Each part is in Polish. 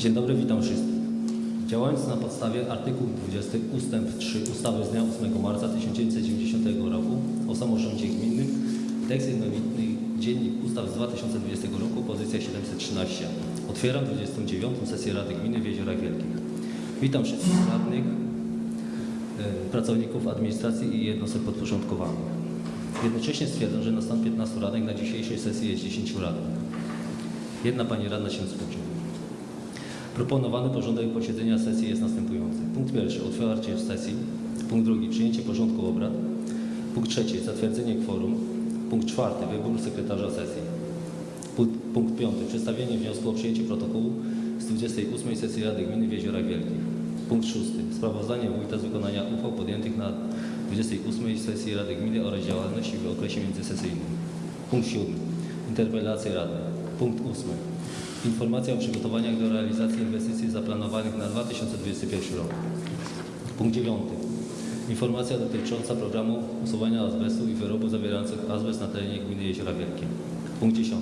Dzień dobry, witam wszystkich. Działając na podstawie artykułu 20 ustęp 3 ustawy z dnia 8 marca 1990 roku o samorządzie gminnym, tekst jednolitny Dziennik Ustaw z 2020 roku, pozycja 713. Otwieram 29. sesję Rady Gminy w Jeziorach Wielkich. Witam wszystkich radnych, e, pracowników administracji i jednostek podporządkowanych. Jednocześnie stwierdzam, że na stan 15 radnych na dzisiejszej sesji jest 10 radnych. Jedna pani radna się spóźni. Proponowany porządek posiedzenia sesji jest następujący. Punkt pierwszy, otwarcie sesji. Punkt drugi, przyjęcie porządku obrad. Punkt trzeci, zatwierdzenie kworum. Punkt czwarty, wybór sekretarza sesji. Punkt, piąty, przedstawienie wniosku o przyjęcie protokołu z 28 sesji Rady Gminy w Jeziorach Wielkich. Punkt szósty, sprawozdanie wójta z wykonania uchwał podjętych na 28 sesji Rady Gminy oraz działalności w okresie międzysesyjnym. Punkt siódmy, interpelacje radnych. Punkt ósmy, Informacja o przygotowaniach do realizacji inwestycji zaplanowanych na 2021 rok. Punkt 9. Informacja dotycząca programu usuwania azbestu i wyrobów zawierających azbest na terenie gminy Jeziora Wielkie. Punkt 10.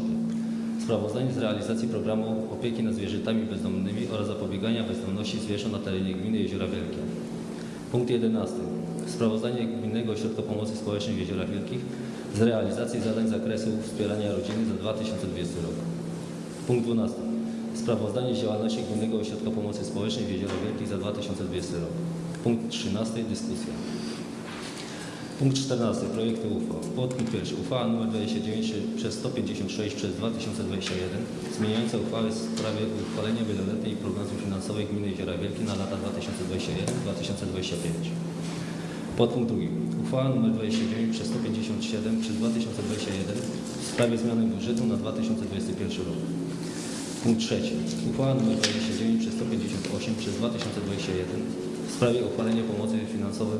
Sprawozdanie z realizacji programu opieki nad zwierzętami bezdomnymi oraz zapobiegania bezdomności zwierząt na terenie gminy Jeziora Wielkie. Punkt 11. Sprawozdanie Gminnego Ośrodka Pomocy Społecznej w Jeziorach Wielkich z realizacji zadań z zakresu wspierania rodziny za 2020 rok. Punkt 12. Sprawozdanie z działalności Gminnego Ośrodka Pomocy Społecznej w Jeziorach Wielkich za 2020 rok. Punkt 13. Dyskusja. Punkt 14. Projekty uchwał. Podpunkt pierwszy. Uchwała nr 29 przez 156 przez 2021 zmieniająca uchwałę w sprawie uchwalenia wieloletniej prognozy finansowej Gminy Jeziora Wielkie na lata 2021-2025. Podpunkt drugi. Uchwała nr 29 przez 157 przez 2021 w sprawie zmiany budżetu na 2021 rok. Punkt trzeci. Uchwała nr 29 przez 158 przez 2021 w sprawie uchwalenia pomocy finansowej,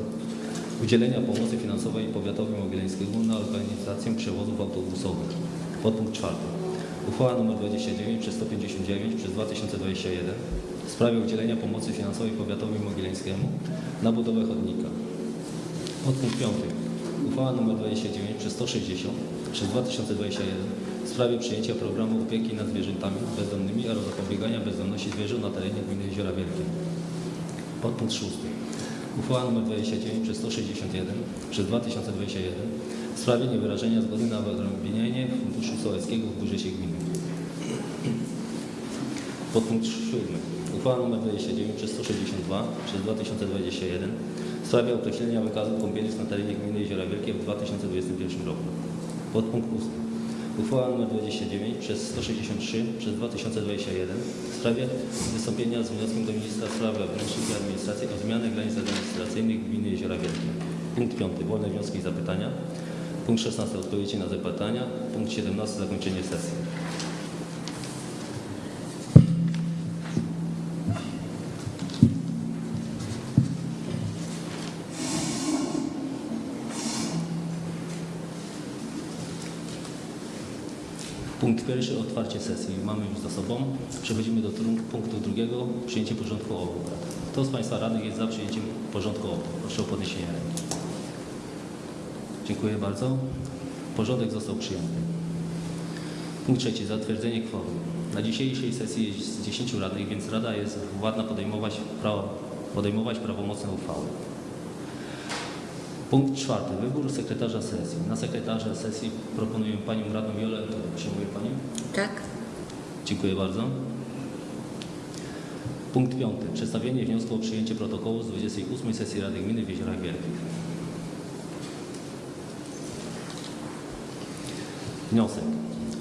udzielenia pomocy finansowej powiatowi mogilewskiemu na organizację przewozów autobusowych. Podpunkt czwarty. Uchwała nr 29 przez 159 przez 2021 w sprawie udzielenia pomocy finansowej powiatowi mogilewskiemu na budowę chodnika. Podpunkt piąty. Uchwała nr 29 przez 160 przez 2021 w sprawie przyjęcia programu opieki nad zwierzętami bezdomnymi oraz zapobiegania bezdomności zwierząt na terenie gminy Jeziora Wielkie. Podpunkt szósty. Uchwała nr 29 przez 161 przez 2021 w sprawie niewyrażenia zgody na wyodrębnienie Funduszu Sołeckiego w budżecie gminy. Podpunkt siódmy. Uchwała nr 29 przez 162 przez 2021 w sprawie określenia wykazu kąpielisk na terenie gminy Jeziora Wielkie w 2021 roku. Podpunkt 8. Uchwała nr 29 przez 163 przez 2021 w sprawie wystąpienia z wnioskiem do Ministra Spraw Wewnętrznych i Administracji o zmianę granic administracyjnych gminy Jeziora Wielkie. Punkt 5. Wolne wnioski i zapytania. Punkt 16. Odpowiedzi na zapytania. Punkt 17. Zakończenie sesji. Punkt pierwszy, otwarcie sesji. Mamy już za sobą. Przechodzimy do punktu drugiego, przyjęcie porządku obrad. Kto z Państwa radnych jest za przyjęciem porządku obrad? Proszę o podniesienie ręki. Dziękuję bardzo. Porządek został przyjęty. Punkt trzeci, zatwierdzenie kworum. Na dzisiejszej sesji jest 10 radnych, więc Rada jest władna podejmować, prawo, podejmować prawomocne uchwały. Punkt czwarty. Wybór sekretarza sesji. Na sekretarza sesji proponuję Panią Radną Jolę. Przyjmuje Pani? Tak? Dziękuję bardzo. Punkt piąty. Przedstawienie wniosku o przyjęcie protokołu z 28 sesji Rady Gminy w Jeziorach Wielkich. Wniosek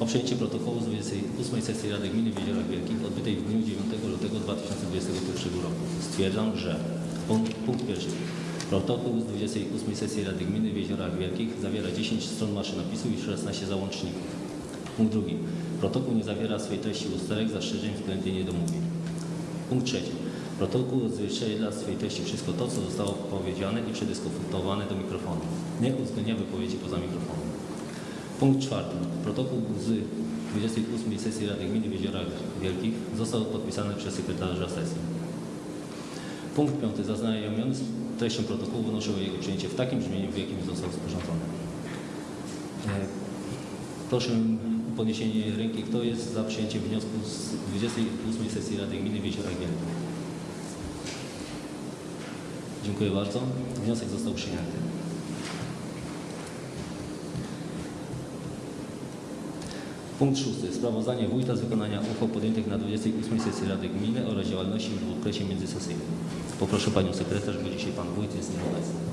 o przyjęcie protokołu z 28 sesji Rady Gminy w Jeziorach Wielkich odbytej w dniu 9 lutego 2021 roku. Stwierdzam, że punkt, punkt pierwszy. Protokół z 28 sesji Rady Gminy w Jeziorach Wielkich zawiera 10 stron maszynopisu i 16 załączników. Punkt drugi. Protokół nie zawiera w swej treści usterek, zastrzeżeń względnie niedomówień. Punkt trzeci. Protokół odzwierciedla w swej treści wszystko to, co zostało powiedziane i przedyskutowane do mikrofonu. Nie uwzględnia wypowiedzi poza mikrofonem. Punkt czwarty. Protokół z 28 sesji Rady Gminy w Jeziorach Wielkich został podpisany przez sekretarza sesji. Punkt piąty. Zaznajomiony z treścią protokołu wnoszę o jego przyjęcie w takim brzmieniu, w jakim został sporządzony. E, Proszę podniesienie ręki. Kto jest za przyjęciem wniosku z 28 sesji Rady Gminy w Jeziorach Wielkich? Dziękuję bardzo. Wniosek został przyjęty. Punkt szósty. Sprawozdanie wójta z wykonania uchwał podjętych na 28 sesji Rady Gminy oraz działalności w okresie międzysesyjnym. Panią Sekretarz, bo dzisiaj Pan Wójt jest nieobecny.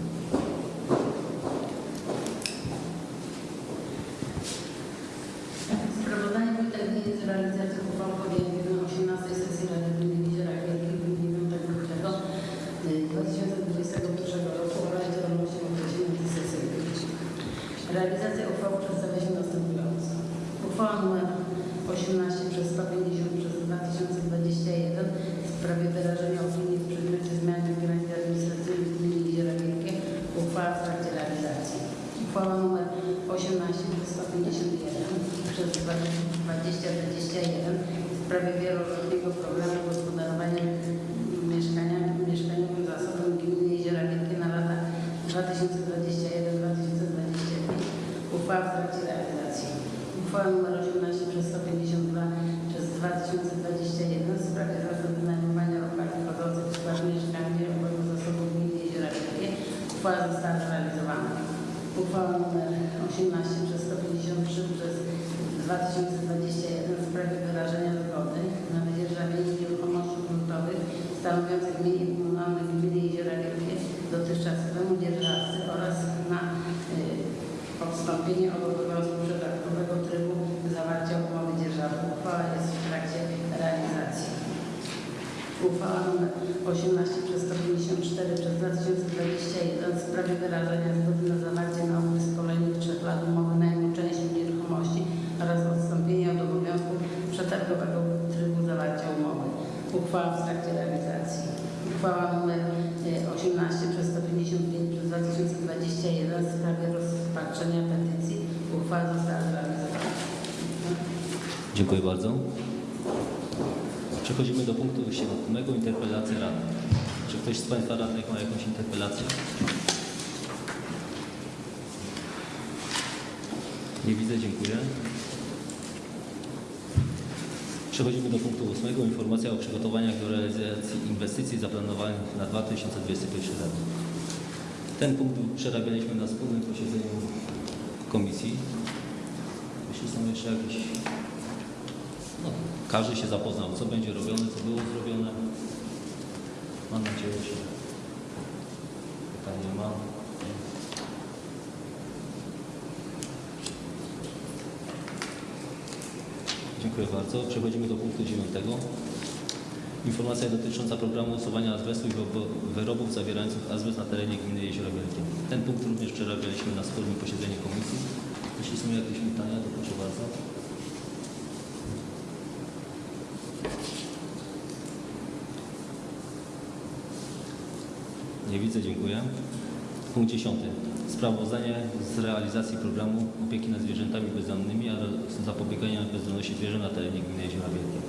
2021 w sprawie wyrażenia zgody na wydzierżawienie nieruchomości gruntowych stanowiących mienie komunalne gminy Jeziora Wielkie dotychczasowemu dzierżawcy oraz na y, odstąpienie od obowiązku przetargowego trybu zawarcia umowy dzierżawy. Uchwała jest w trakcie realizacji. Uchwała nr 18 przez 154 przez 2021 w sprawie wyrażenia zgody na zawarcie na okres kolejnych trzech lat umowy najmu części nieruchomości oraz odstąpienia od obowiązku przetargowego trybu zawarcia umowy. Uchwała w trakcie realizacji. Uchwała nr 18 przez 155 przez 2021 w sprawie rozpatrzenia petycji. Uchwała została zrealizowana. Dziękuję bardzo. Przechodzimy do punktu siódmego, interpelacja rady. Czy ktoś z Państwa radnych ma jakąś interpelację? Nie widzę, dziękuję. Przechodzimy do punktu ósmego, informacja o przygotowaniach do realizacji inwestycji zaplanowanych na 2021 rok. Ten punkt przerabialiśmy na wspólnym posiedzeniu komisji. Jeśli są jeszcze jakieś każdy się zapoznał, co będzie robione, co było zrobione. Mam nadzieję, że pytań nie ma. Dziękuję bardzo. Przechodzimy do punktu dziewiątego. Informacja dotycząca programu usuwania azbestu i wyrobów zawierających azbest na terenie gminy Jeziora Wielkie. Ten punkt również przerabialiśmy na wspólnym posiedzeniu komisji. Jeśli są jakieś pytania, to proszę bardzo. Nie widzę, dziękuję. Punkt 10. Sprawozdanie z realizacji programu opieki nad zwierzętami bezdomnymi oraz zapobiegania bezdomności zwierząt na terenie gminy Jeziora Wielkie.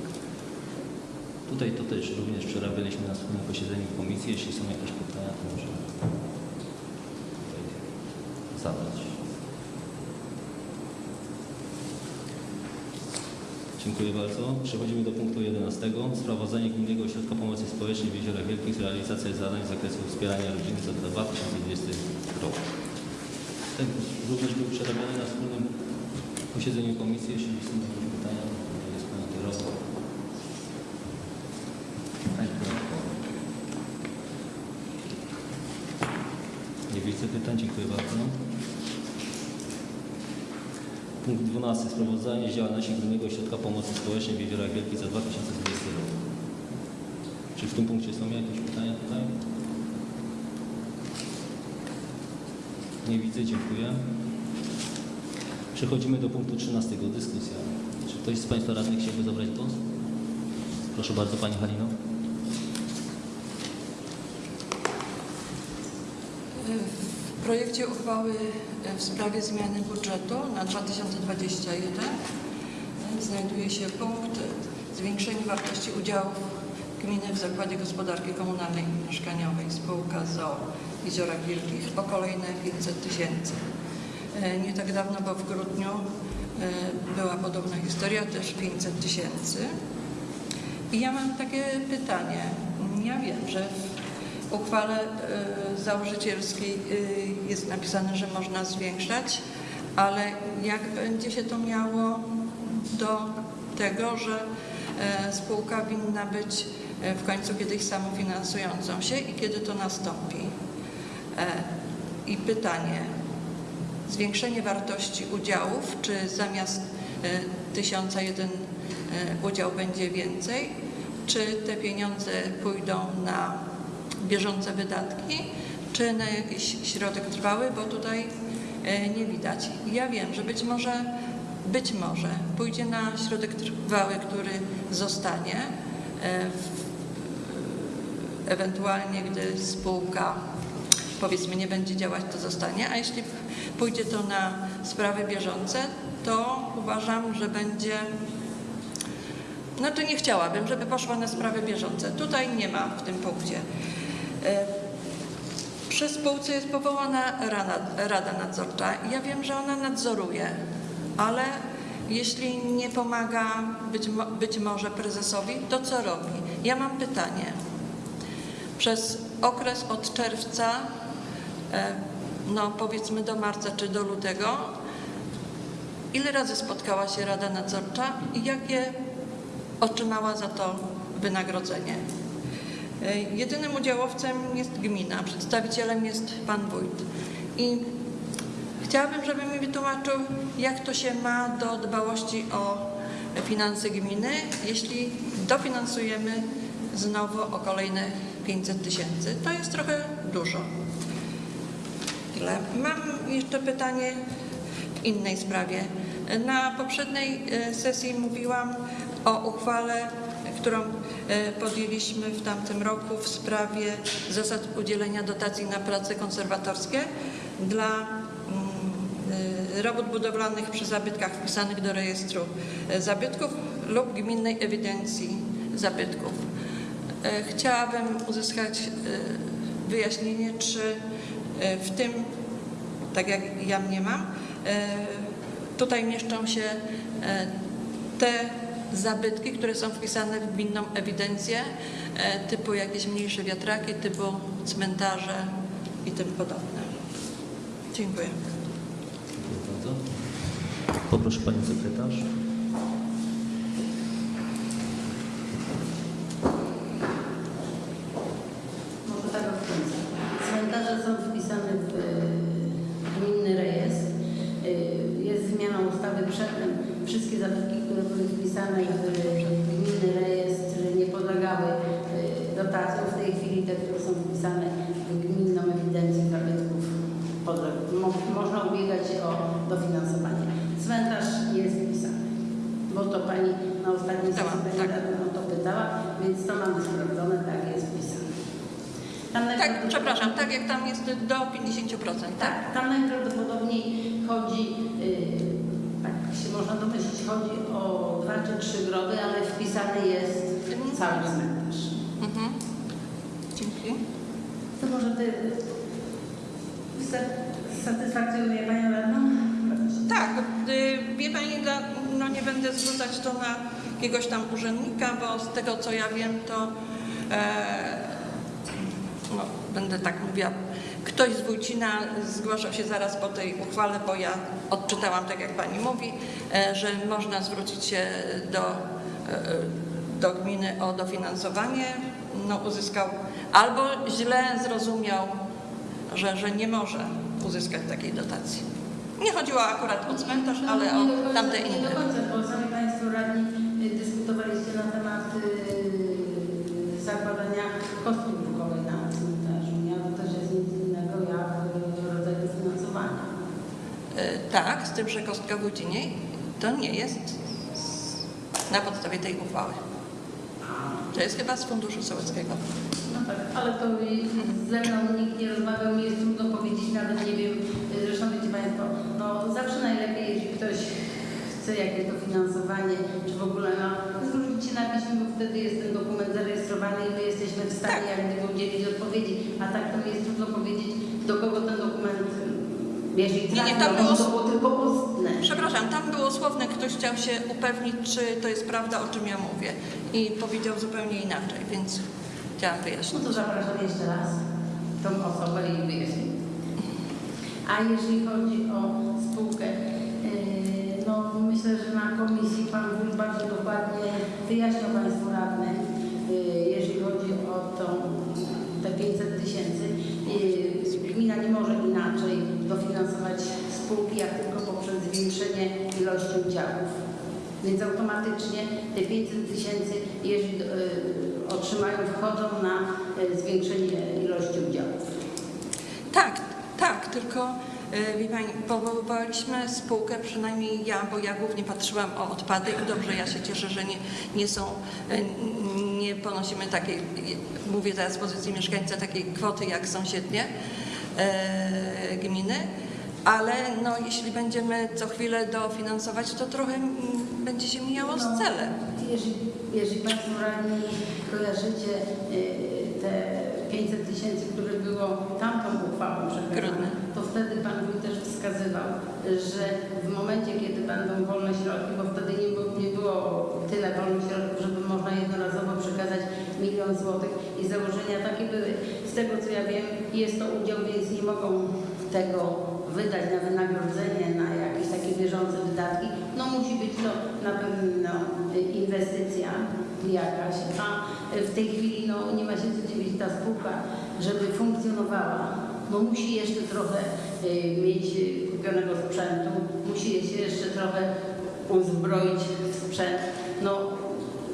Tutaj to też również przerabialiśmy na wspólnym posiedzeniu komisji. Jeśli są jakieś pytania, to możemy tutaj zadać. Dziękuję bardzo. Przechodzimy do punktu 11. Sprawozdanie Gminnego Ośrodka Pomocy Społecznej w Jeziorach Wielkich. Realizacja zadań z zakresu wspierania rodziny za 2020 rok. Ten również był przerabiany na wspólnym posiedzeniu komisji. Jeśli są jakieś pytania, to jest Pan kierowca. Nie widzę pytań. Dziękuję bardzo. Punkt 12. Sprawozdanie z działalności Gminnego Ośrodka Pomocy Społecznej w Jeziorach Wielkich za 2020 rok. Czy w tym punkcie są jakieś pytania tutaj? Nie widzę, dziękuję. Przechodzimy do punktu 13. Dyskusja. Czy ktoś z Państwa radnych chciałby zabrać głos? Proszę bardzo, Pani Halino. W projekcie uchwały w sprawie zmiany budżetu na 2021 znajduje się punkt zwiększenie wartości udziałów gminy w Zakładzie Gospodarki Komunalnej i Mieszkaniowej spółka ZOO Jeziorach Wielkich o kolejne 500 tysięcy. E, Nie tak dawno, bo w grudniu e, była podobna historia, też 500 tysięcy. I ja mam takie pytanie. Ja wiem, że w uchwale e, założycielskiej e, jest napisane, że można zwiększać, ale jak będzie się to miało do tego, że e, spółka winna być w końcu kiedyś samofinansującą się i kiedy to nastąpi? I pytanie, zwiększenie wartości udziałów, czy zamiast e, 1001 e, udział będzie więcej, czy te pieniądze pójdą na bieżące wydatki, czy na jakiś środek trwały, bo tutaj e, nie widać. Ja wiem, że być może, być może pójdzie na środek trwały, który zostanie, e, ewentualnie gdy spółka powiedzmy nie będzie działać, to zostanie, a jeśli pójdzie to na sprawy bieżące, to uważam, że będzie znaczy nie chciałabym, żeby poszła na sprawy bieżące. Tutaj nie ma w tym punkcie. E, Przy spółce jest powołana rada, nadzorcza. Ja wiem, że ona nadzoruje, ale jeśli nie pomaga być, być może prezesowi, to co robi? Ja mam pytanie. Przez okres od czerwca, e, no powiedzmy do marca czy do lutego, ile razy spotkała się Rada Nadzorcza i jakie otrzymała za to wynagrodzenie? E, Jedynym udziałowcem jest gmina, przedstawicielem jest pan wójt. I chciałabym, żeby mi wytłumaczył, jak to się ma do dbałości o finanse gminy, jeśli dofinansujemy znowu o kolejne 500 tysięcy. To jest trochę dużo. Tyle. Mam jeszcze pytanie w innej sprawie. Na poprzedniej e, sesji mówiłam o uchwale, którą podjęliśmy w tamtym roku w sprawie zasad udzielenia dotacji na prace konserwatorskie dla mm, e, robót budowlanych przy zabytkach wpisanych do rejestru e, zabytków lub gminnej ewidencji zabytków. E, Chciałabym uzyskać e, wyjaśnienie, czy e, w tym, tak jak ja mniemam, e, tutaj mieszczą się e, te zabytki, które są wpisane w gminną ewidencję, e, typu jakieś mniejsze wiatraki, typu cmentarze i tym podobne. Dziękuję. Dziękuję bardzo. Poproszę Panią Sekretarz. Może tak od końca. Cmentarze są wpisane w e, gminny rejestr. E, Jest zmiana ustawy przedtem. Wszystkie zabytki, wpisane w gminny rejestr nie podlegały e, dotacjom. W tej chwili te, które są wpisane w gminną ewidencję zabytków mo- można ubiegać się o dofinansowanie. Cmentarz jest wpisany. Bo to Pani na ostatniej Pytałam, sesji tak. o to pytała, więc to mamy sprawdzone, tak jest wpisane. Tak, przepraszam, tak jak tam jest do 50%, tak? Tak, tam najprawdopodobniej chodzi, yy, tak się można domyślić, chodzi o dwa czy trzy grody, ale wpisany jest cały cmentarz. Mhm. Dzięki. To może Ty satysfakcjonuje Panią radną? Tak, y, wie Pani, dla- no nie będę zrzucać to na jakiegoś tam urzędnika, bo z tego co ja wiem, to e, no, będę tak mówiła, ktoś z Wójcina zgłaszał się zaraz po tej uchwale, bo ja odczytałam tak jak Pani mówi, e, że można zwrócić się do, e, do gminy o dofinansowanie. No, uzyskał albo źle zrozumiał, że, że nie może uzyskać takiej dotacji. Nie chodziło akurat o cmentarz, ale o tamte Nie do inne. końca, bo sami Państwo radni y, dyskutowaliście na temat y, zakładania kostki brukowej na cmentarzu. Nie? To też jest nic innego jak y, rodzaj dofinansowania. E, Tak, z tym, że kostka Wójciniej to nie jest na podstawie tej uchwały. To jest chyba z Funduszu Sołeckiego. No tak, ale to ze mną nikt nie rozmawiał, mi jest trudno powiedzieć, nawet nie wiem, y, zresztą wiecie Państwo, no zawsze najlepiej, jeśli ktoś chce jakieś dofinansowanie, czy w ogóle no, zwrócić się na piśmie, bo wtedy jest ten dokument zarejestrowany i my jesteśmy w stanie jak gdyby udzielić odpowiedzi, a tak to mi jest trudno powiedzieć, do kogo ten dokument, jeżeli Nie, nie, było- to było tylko ustne. Przepraszam, tam było słowne, ktoś chciał się upewnić, czy to jest prawda, o czym ja mówię. I powiedział zupełnie inaczej, więc chciałam No wyjaśnić. to zapraszam jeszcze raz tą osobę i wyjaśnię. A jeżeli chodzi o spółkę, yy, no myślę, że na komisji Pan Wójt bardzo dokładnie wyjaśniał Państwu radnym, yy, jeżeli chodzi o tą, te 500 tysięcy. Yy, Gmina nie może inaczej dofinansować spółki, jak tylko poprzez zwiększenie ilości udziałów. Więc automatycznie te 500 tysięcy, jeżeli yy, otrzymają, wchodzą na yy, zwiększenie ilości udziałów. Tak, tak, tylko y, wie Pani, powoływaliśmy spółkę, przynajmniej ja, bo ja głównie patrzyłam o odpady i dobrze, ja się cieszę, że nie, nie są, nie ponosimy takiej, mówię teraz z pozycji mieszkańca, takiej kwoty jak sąsiednie gminy, ale no, jeśli będziemy co chwilę dofinansować, to trochę mm, będzie się mijało z celem. Jeżeli, jeżeli Państwo radni kojarzycie y, te 500 tysięcy, które było tamtą uchwałą przekazane, to wtedy Pan Wójt też wskazywał, że w momencie, kiedy będą wolne środki, bo wtedy nie było, nie było tyle wolnych środków, żeby można jednorazowo przekazać milion złotych i założenia takie były. Z tego co ja wiem, jest to udział, więc nie mogą tego wydać na wynagrodzenie, na jakieś takie bieżące wydatki. No musi być to na pewno inwestycja jakaś, a w tej chwili no, nie ma się co dziwić ta spółka, żeby funkcjonowała. No musi jeszcze trochę y, mieć kupionego sprzętu, musi się jeszcze trochę uzbroić sprzęt. No,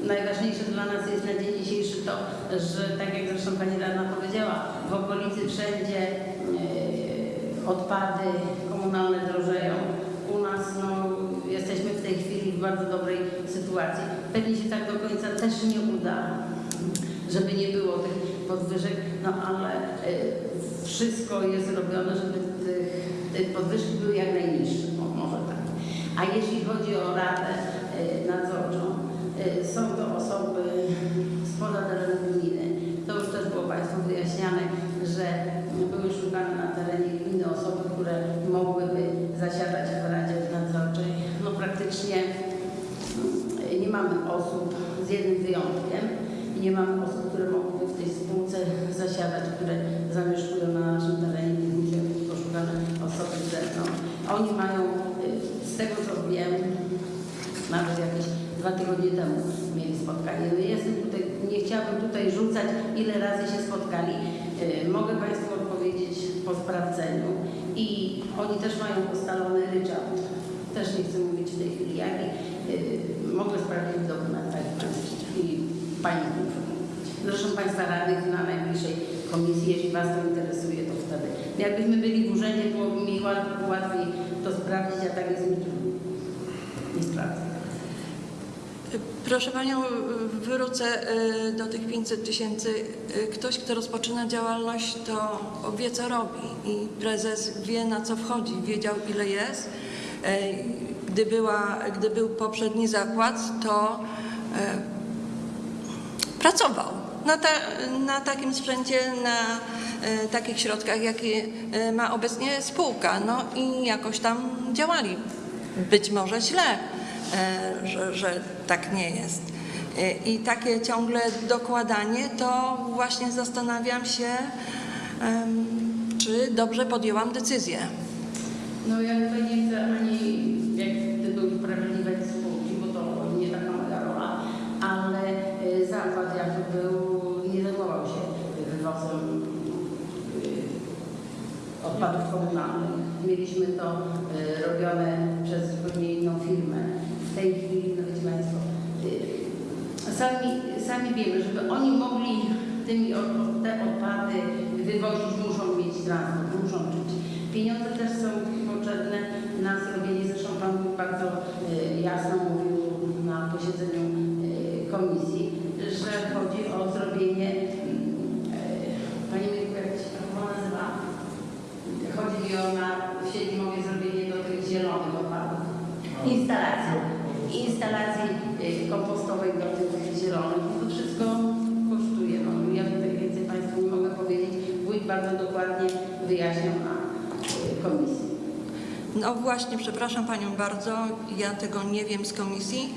najważniejsze dla nas jest na dzień dzisiejszy to, że tak jak zresztą Pani Radna powiedziała, w okolicy wszędzie y, odpady komunalne drożeją. U nas no, jesteśmy w tej chwili w bardzo dobrej sytuacji. Pewnie się tak do końca też nie uda, żeby nie było tych podwyżek, no ale y, wszystko jest robione, żeby tych podwyżki były jak najniższe, o, może tak. A jeśli chodzi o Radę y, Nadzorczą, y, są to osoby spoza terenu gminy. To już też było Państwu wyjaśniane, że były szukane na terenie gminy osoby, które mogłyby zasiadać w Radzie Nadzorczej. No praktycznie nie mamy osób z jednym wyjątkiem. Nie mamy osób, które mogłyby w tej spółce zasiadać, które zamieszkują na naszym terenie, więc musiały być poszukane osoby z zewnątrz. Oni mają, z tego co wiem, nawet jakieś dwa tygodnie temu mieli spotkanie. No jestem tutaj, nie chciałabym tutaj rzucać, ile razy się spotkali. Mogę Państwu po sprawdzeniu i oni też mają ustalony ryczałt. Też nie chcę mówić w tej chwili jaki. Y, Mogę sprawdzić w dokumentach i Pani informować. Zresztą Państwa radnych na najbliższej komisji, jeśli Was to interesuje, to wtedy. Jakbyśmy byli w urzędzie, byłoby mi łat- łatwiej to sprawdzić, a tak jest mi trudno. Nie sprawdzę. Proszę Panią, wrócę y, do tych 500 tysięcy. Y, Ktoś, kto rozpoczyna działalność, to wie, co robi i prezes wie, na co wchodzi, wiedział, ile jest. Y, Gdy, była, gdy był poprzedni zakład, to pracował na, ta, na takim sprzęcie, na takich środkach, jakie ma obecnie spółka. No i jakoś tam działali. Być może źle, e, że, że tak nie jest. E, I takie ciągle dokładanie, to właśnie zastanawiam się, czy dobrze podjęłam decyzję. No ja tutaj nie chcę ani jak gdyby usprawiedliwiać spółki, bo to nie taka moja rola, ale y, zakład jakby był, nie zajmował się wywozem odpadów komunalnych. Mieliśmy to robione przez zupełnie inną firmę. Tej chwili, no wiecie Państwo, y, sami, sami wiemy, żeby oni mogli tymi te odpady wywozić, muszą mieć transport, muszą czuć. Pieniądze też są potrzebne na zrobienie, zresztą Pan Bóg bardzo y, jasno mówił na posiedzeniu y, komisji, że chodzi o zrobienie, Panie Mirku, jak się to nazywa? Chodzi mi o na w Siedlimowie zrobienie do tych zielonych odpadów. Instalacji. Instalacji y, kompostowej do tych zielonych. To wszystko kosztuje. No, ja tutaj więcej Państwu nie mogę powiedzieć. Wójt bardzo dokładnie wyjaśniał na y, komisji. No właśnie, przepraszam Panią bardzo, ja tego nie wiem z komisji.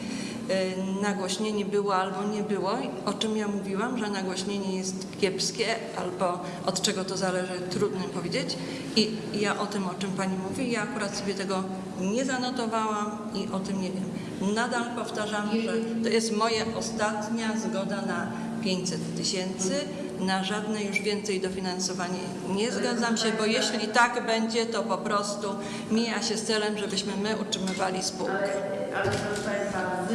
Y, Nagłośnienie było albo nie było, o czym ja mówiłam, że nagłośnienie jest kiepskie albo od czego to zależy, trudno powiedzieć. I ja o tym, o czym Pani mówi, ja akurat sobie tego nie zanotowałam i o tym nie wiem. Nadal powtarzam, że to jest moja ostatnia zgoda na 500 tysięcy. Na żadne już więcej dofinansowanie nie zgadzam się, bo jeśli tak będzie, to po prostu mija się z celem, żebyśmy my utrzymywali spółkę. Ale, ale proszę Państwa,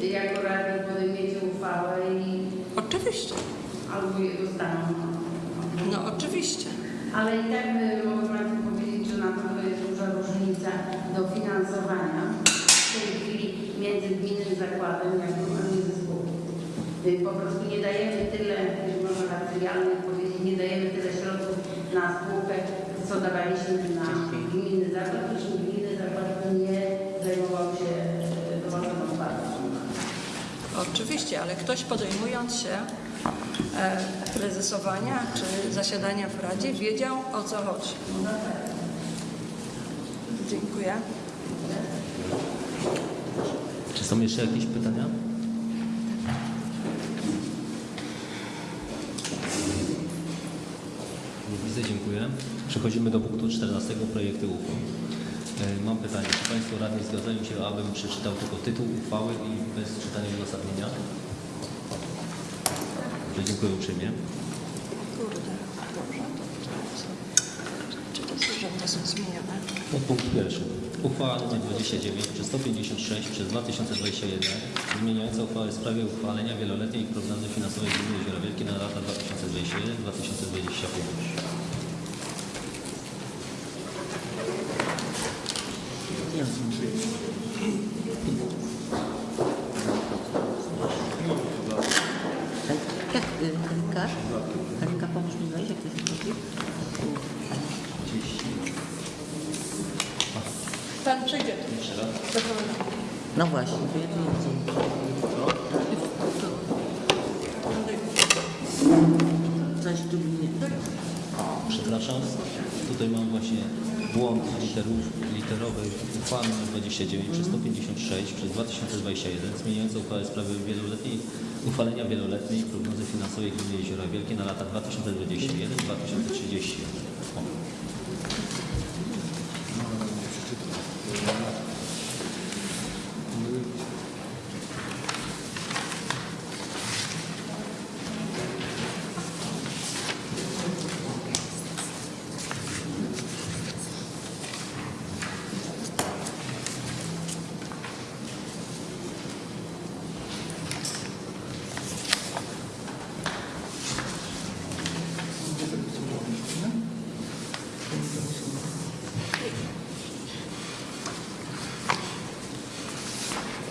Wy jako radni podejmiecie uchwałę i Oczywiście, albo je dostaną. no oczywiście. Ale i tak mogę Państwu powiedzieć, że na pewno jest duża różnica dofinansowania w tej chwili między gminnym zakładem jak a między spółką. Y, Po prostu nie dajemy tyle, y, tak trywialnie powiedzieć, nie dajemy tyle środków na spółkę, co dawaliśmy na gminny zakład, zresztą gminny zakład nie zajmował się y, dochodową wartością. Oczywiście, ale ktoś podejmując się e, prezesowania czy zasiadania w Radzie wiedział o co chodzi. Dziękuję. Są jeszcze jakieś pytania? Nie widzę, dziękuję. Przechodzimy do punktu 14 projektu uchwał. E, Mam pytanie, czy Państwo radni zgadzają się, abym przeczytał tylko tytuł uchwały i bez czytania uzasadnienia? Dziękuję uprzejmie. Kurde, dobrze. to- Czy to są, że one są zmienione? Podpunkt pierwszy. Uchwała nr 29 przez 156 przez 2021 zmieniająca uchwałę w sprawie uchwalenia wieloletniej prognozy finansowej Gminy Jeziora Wielkie na lata 2021-2025. Jak y, Karinka? Karinka, pomóż mi wejść, jak to jest możliwe? Tu. Raz. No właśnie, to. Coś tu nie... Przepraszam, tutaj mam właśnie błąd literów, literowy uchwały nr 29 przez 156 przez 2021 zmieniająca uchwałę w sprawie wieloletniej, uchwalenia wieloletniej prognozy finansowej Gminy Jeziora Wielkie na lata 2021-2031. O.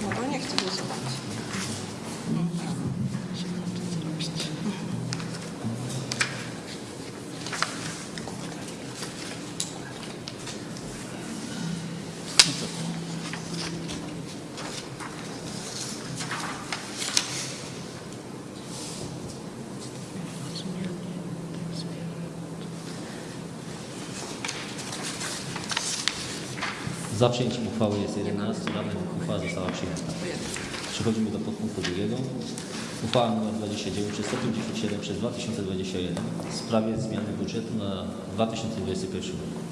No bo nie chcę głosować. Za przyjęciem uchwały jest 11 radnych. Uchwała została przyjęta. Przechodzimy do podpunktu drugiego. Uchwała nr 29 przez 157 przez 2021 w sprawie zmiany budżetu na 2021 rok.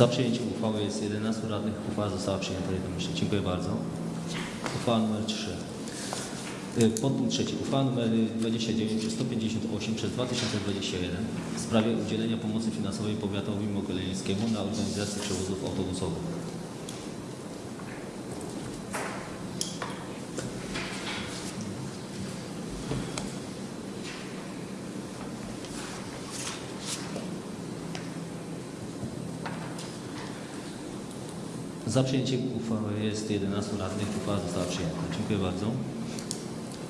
Za przyjęciem uchwały jest 11 radnych. Uchwała została przyjęta jednomyślnie. Dziękuję bardzo. Uchwała nr 3. Y, Podpunkt trzeci. Uchwała nr 29 przez 158 przez 2021 w sprawie udzielenia pomocy finansowej powiatowi mogilewskiemu na organizację przewozów autobusowych. Za przyjęciem uchwały jest 11 radnych. Uchwała została przyjęta. Dziękuję bardzo.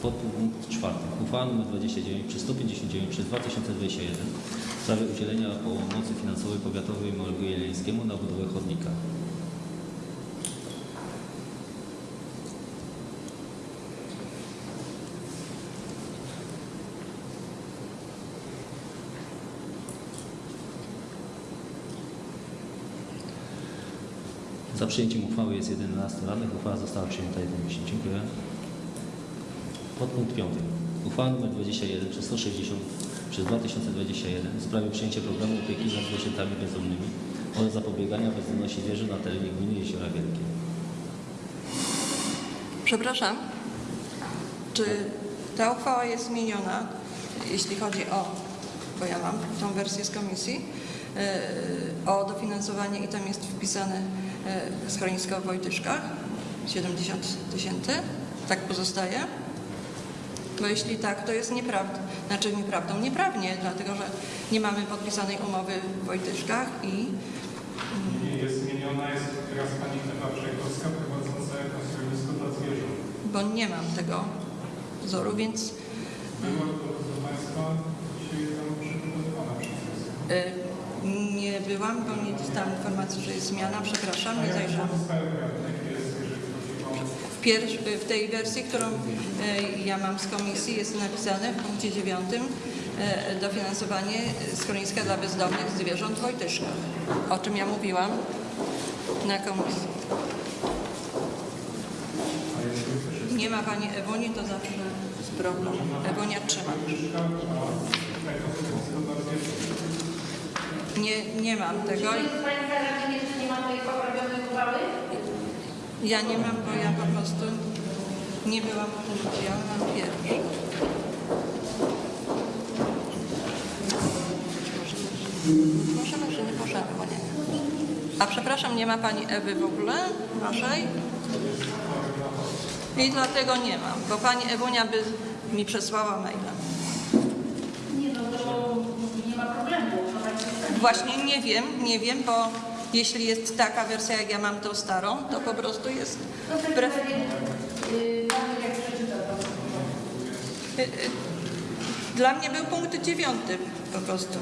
Podpunkt czwarty. Uchwała nr 29 przez 159 przez 2021 w sprawie udzielenia pomocy finansowej powiatowej mogilewskiemu na budowę chodnika. Przyjęciem uchwały jest 11 radnych. Uchwała została przyjęta jednomyślnie. Dziękuję. Podpunkt 5. Uchwała nr 21 przez 160 przez 2021 w sprawie przyjęcia programu opieki nad zwierzętami bezdomnymi oraz zapobiegania bezdomności zwierząt na terenie gminy Jeziora Wielkie. Przepraszam, czy ta uchwała jest zmieniona, jeśli chodzi o, bo ja mam tą wersję z komisji, e, o dofinansowanie i tam jest wpisane e, schronisko w Wojtyszkach, 70 tysięcy, tak pozostaje? Bo jeśli tak, to jest nieprawda. Znaczy nieprawdą, nieprawnie, dlatego że nie mamy podpisanej umowy w Wojtyszkach i Nie jest zmieniona, jest teraz pani Ewa Przejkowska prowadząca jako schronisko dla zwierząt. bo nie mam tego wzoru, więc Była to, proszę Państwa, dzisiaj tam przygotowana przez y, byłam, bo nie dostałam informacji, że jest zmiana. Przepraszam, nie zajrzałam. W, w tej wersji, którą y, ja mam z komisji, jest napisane w punkcie dziewiątym y, dofinansowanie schroniska dla bezdomnych zwierząt w Wojtyszkach, o czym ja mówiłam na komisji. Nie ma Pani Ewoni, to zawsze jest problem. Ewonia trzyma. Wojtyszka, a jako schronisko dla zwierząt. Nie, nie mam tego. Czy Państwa radnych jeszcze nie ma tej poprawionej uchwały? Ja nie mam, bo ja po prostu nie byłam w tym udziale, mam pierwszy. Możemy, czy nie możemy, bo nie. A przepraszam, nie ma Pani Ewy w ogóle Waszej? I dlatego nie mam, bo Pani Ewunia by mi przesłała maila. Nie, no to nie ma problemu. No tak jest. Właśnie nie wiem, nie wiem, bo jeśli jest taka wersja, jak ja mam tą starą, to po prostu jest wbrew y. Y, y, Dla mnie był punkt dziewiąty po prostu.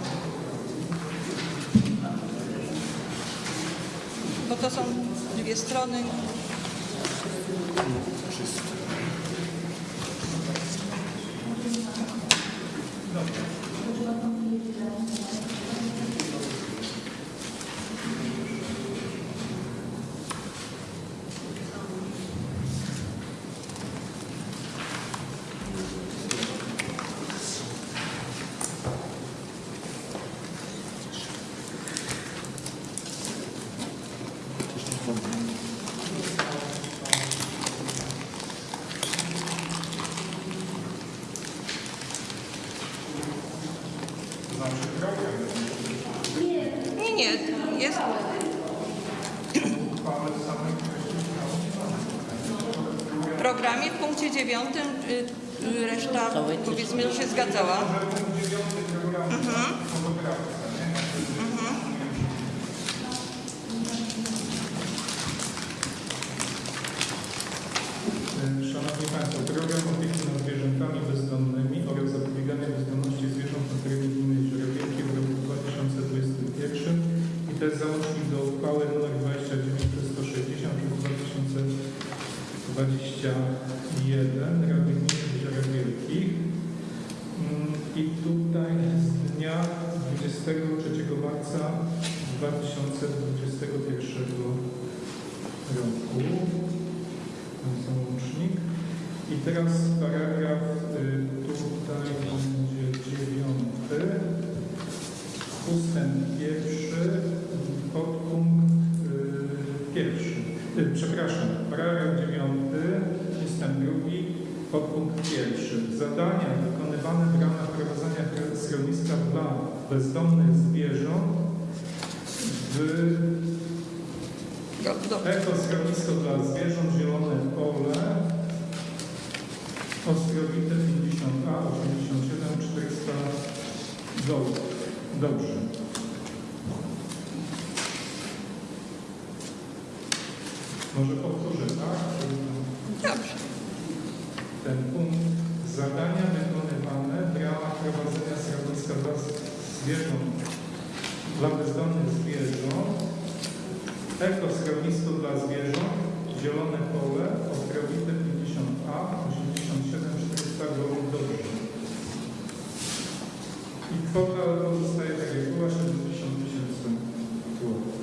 Bo to są dwie strony. To Nie, nie, jest. W programie w punkcie dziewiątym y, y, reszta powiedzmy, się zgadzała. Może ustęp pierwszy, podpunkt y, pierwszy. Y, przepraszam, paragraf dziewiąty, ustęp drugi, podpunkt pierwszy. Zadania wykonywane w ramach prowadzenia schroniska dla bezdomnych zwierząt w Ekoschronisko dla zwierząt, zielone pole, Ostrowite 50A, 87, 400, dobrze. Dobrze. Może powtórzę, tak? dobrze. Ten punkt zadania wykonywane w ramach prowadzenia schroniska dla zwierząt, dla bezdomnych zwierząt, ekoschronisko dla zwierząt, zielone pole, ostrowite 50A, 87, 400 gołów dobrze. I kwota pozostaje tak jak była, 70 tysięcy złotych.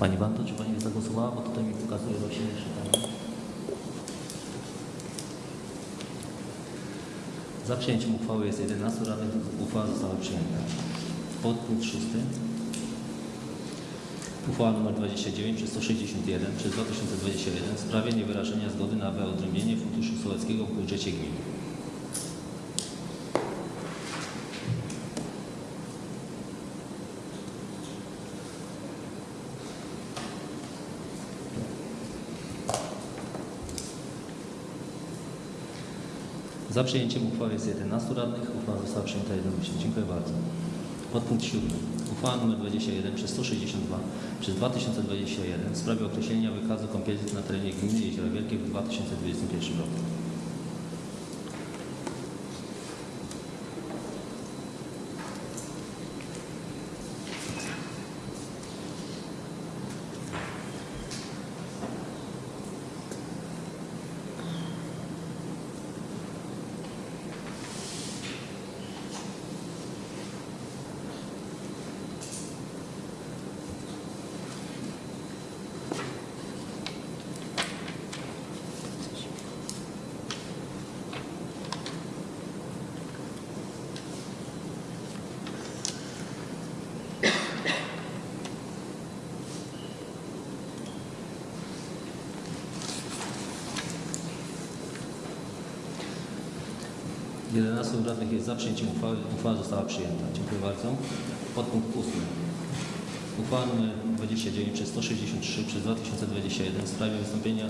Pani Wanto, czy Pani zagłosowała? Bo tutaj mi pokazuje rośnie jeszcze tam. Za przyjęciem uchwały jest 11 radnych. Uchwała została przyjęta. Podpunkt 6. Uchwała nr 29 przez 161 przez 2021 w sprawie niewyrażenia zgody na wyodrębnienie Funduszu Sołeckiego w budżecie gminy. Za przyjęciem uchwały jest 11 radnych. Uchwała została przyjęta jednomyślnie. Dziękuję bardzo. Podpunkt 7. Uchwała nr 21 przez 162 przez 2021 w sprawie określenia wykazu kąpieli na terenie gminy Jeziora Wielkie w 2021 roku. Jedenastu radnych jest za przyjęciem uchwały. Uchwała została przyjęta. Dziękuję bardzo. Podpunkt 8. Uchwała nr 29 przez 163 przez 2021 w sprawie wystąpienia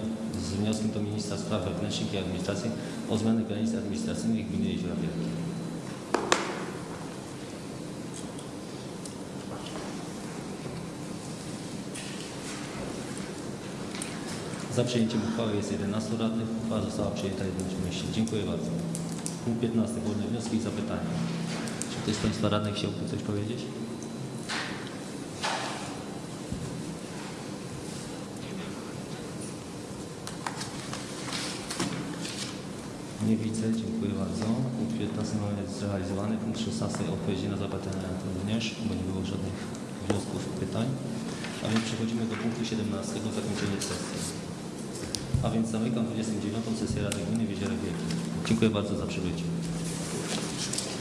z wnioskiem do Ministra Spraw Wewnętrznych i Administracji o zmianę granic administracyjnych gminy Jeziora Wielkie. Za przyjęciem uchwały jest 11 radnych. Uchwała została przyjęta jednomyślnie. Dziękuję bardzo. Punkt 15. Wolne wnioski i zapytania. Czy ktoś z Państwa radnych chciałby coś powiedzieć? Nie widzę, dziękuję bardzo. Punkt 15 mamy zrealizowany. Punkt 16 odpowiedzi na zapytania również, bo nie było żadnych wniosków, pytań. A więc przechodzimy do punktu 17, zakończenie sesji. A więc zamykam 29. sesję Rady Gminy w Jeziorach Wielkim. Dziękuję bardzo za przybycie.